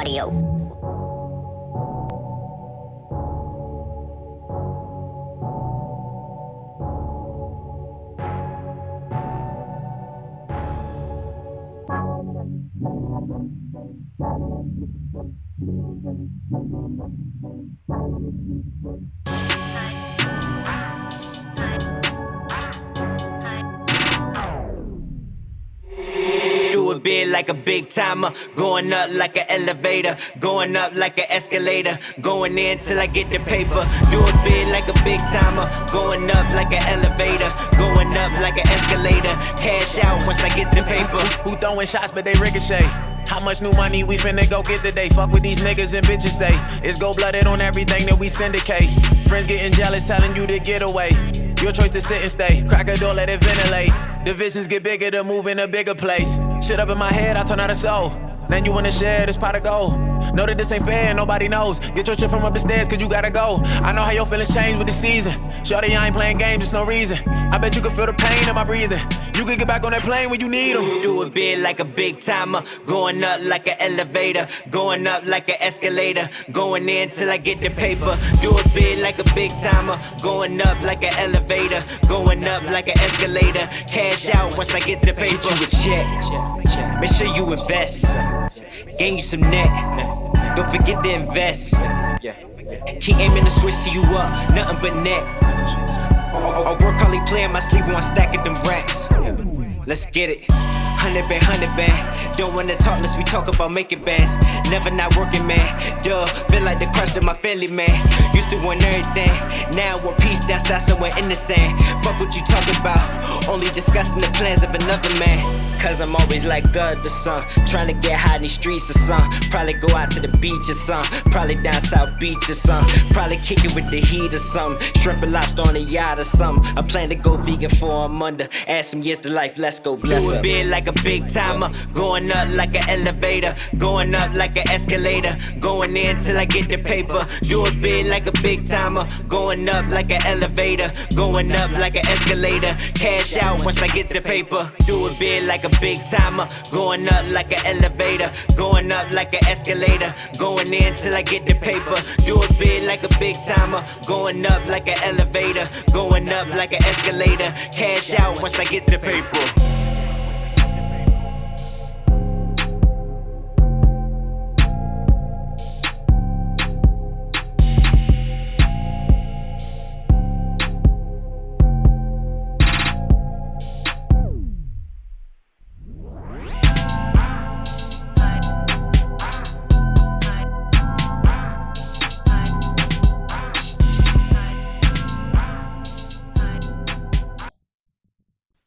Audio. Do big like a big timer, going up like an elevator, going up like an escalator, going in till I get the paper. Do it big like a big timer, going up like an elevator, going up like an escalator. Cash out once I get the paper. Who throwing shots but they ricochet? How much new money we finna go get today? Fuck with these niggas and bitches say. It's gold blooded on everything that we syndicate. Friends getting jealous, telling you to get away. Your choice to sit and stay. Crack a door, let it ventilate. Divisions get bigger to move in a bigger place. Shit up in my head, I turn out a soul. Then you wanna share this pot of gold. Know that this ain't fair, nobody knows. Get your shit from up the stairs, cause you gotta go. I know how your feelings change with the season. Shorty, I ain't playing games, there's no reason. I bet you can feel the pain in my breathing. You can get back on that plane when you need 'em. Do it big like a big timer, going up like an elevator, going up like an escalator, going in till I get the paper. Do it big like a big timer, going up like an elevator, going up like an escalator. Cash out once I get the paper. Get you a check, make sure you invest, gain you some net. Don't forget to invest. Keep aiming to switch to you up, nothing but net. I work hardly playing my sleep one stack of them racks. Let's get it. Hundred band, hundred band. Don't wanna talk unless we talk about making bands. Never not working, man. Duh, feel like the crust of my family, man. Used to want everything. Now we're peace down south somewhere in the sand. Fuck what you talking about. Only discussing the plans of another man. Cause I'm always like God the sun. Trying to get high in these streets or something. Probably go out to the beach or something. Probably down South Beach or something. Probably kick it with the heat or something. Shrimp and lobster on a yacht or something. I plan to go vegan for I'm under. Add some years to life, let's go bless Do it big like a big timer. Going up like an elevator. Going up like an escalator. Going in till I get the paper. Do it big like a big timer. Going up like an elevator. Going up like an escalator. Cash out once I get the paper. Do it big like a big timer. Going up like an elevator. Going up like an escalator. Going in till I get the paper. Do it big like a big timer. Going up like an elevator. Going up like an escalator. Cash out once I get the paper.